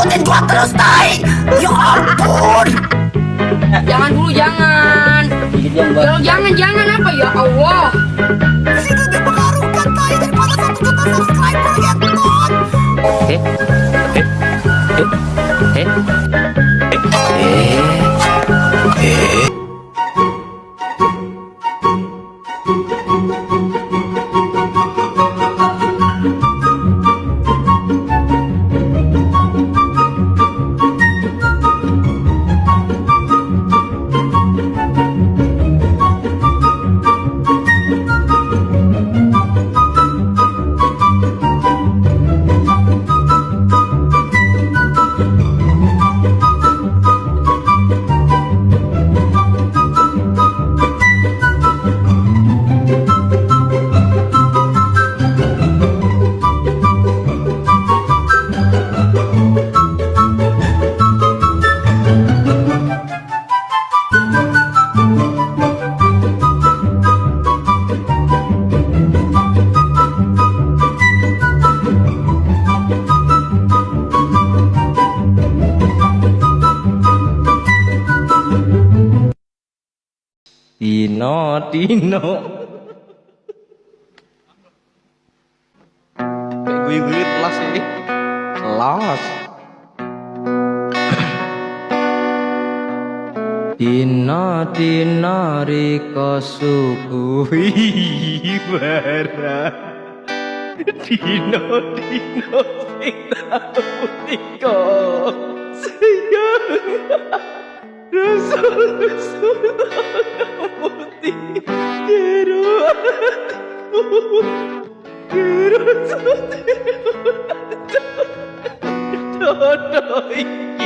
ikutin gua terus tai ya ampun Jangan dulu jangan. Kalau jangan jangan apa ya Allah. Sini lebih mengaruhkan tai daripada satu juta subscriber ya ton Eh, eh, eh, eh, Dino, Dino. Kayak gue kelas ini. Kelas. Dino, Dino, Riko suku bara. Dino, Dino, sing tahu Riko. Sayang. Rasul-rasul putih は。